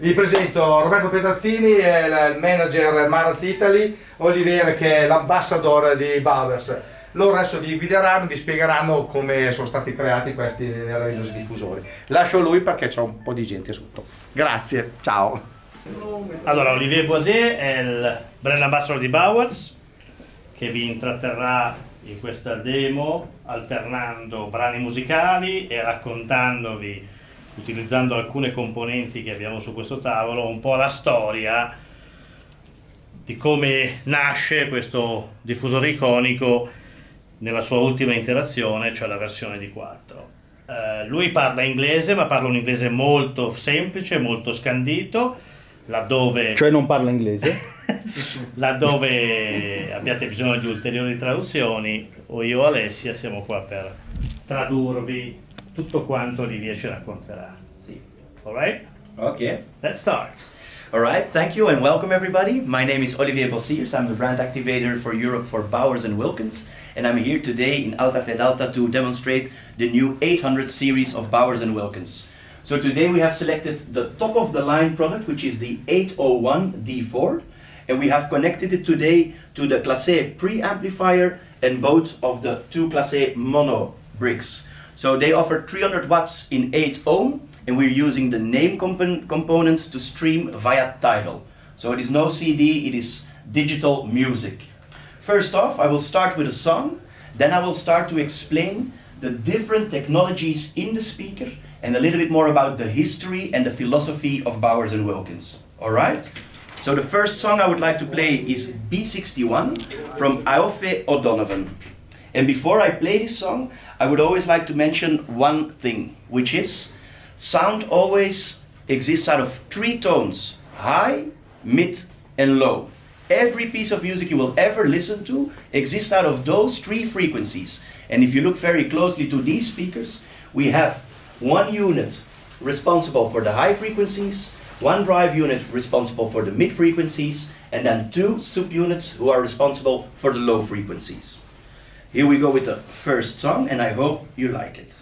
Vi presento Roberto Petrazzini, è il manager Maraz Italy, Olivier che è l'ambassador di Bowers. Loro adesso vi guideranno, vi spiegheranno come sono stati creati questi meravigliosi diffusori. Lascio lui perché c'è un po' di gente sotto. Grazie, ciao. Allora, Olivier Boisier è il brand ambassador di Bowers che vi intratterrà in questa demo alternando brani musicali e raccontandovi, utilizzando alcune componenti che abbiamo su questo tavolo, un po' la storia di come nasce questo diffusore iconico nella sua ultima interazione, cioè la versione di 4. Eh, lui parla inglese, ma parla un inglese molto semplice, molto scandito, laddove, Cioè non parla inglese? laddove abbiate bisogno di ulteriori traduzioni, o io o Alessia siamo qua per tradurvi tutto quanto Olivier ci racconterà. Sì. Alright? Okay. Let's start. All right. Thank you and welcome everybody. My name is Olivier Bossiers. I'm the brand activator for Europe for Bowers and Wilkins, and I'm here today in Alta Fedeltà to demonstrate the new 800 series of Bowers and Wilkins. So today we have selected the top of the line product, which is the 801 D4, and we have connected it today to the Classe preamplifier and both of the two Classe mono bricks. So they offer 300 watts in 8 ohm, and we're using the name compo- component to stream via Tidal. So it is no CD, it is digital music. First off, I will start with a song, then I will start to explain the different technologies in the speaker and a little bit more about the history and the philosophy of Bowers and Wilkins. All right? So the first song I would like to play is B61 from Aoife O'Donovan. And before I play this song, I would always like to mention one thing, which is sound always exists out of three tones high, mid, and low. Every piece of music you will ever listen to exists out of those three frequencies. And if you look very closely to these speakers, we have one unit responsible for the high frequencies, one drive unit responsible for the mid frequencies, and then two subunits who are responsible for the low frequencies. Here we go with the first song, and I hope you like it.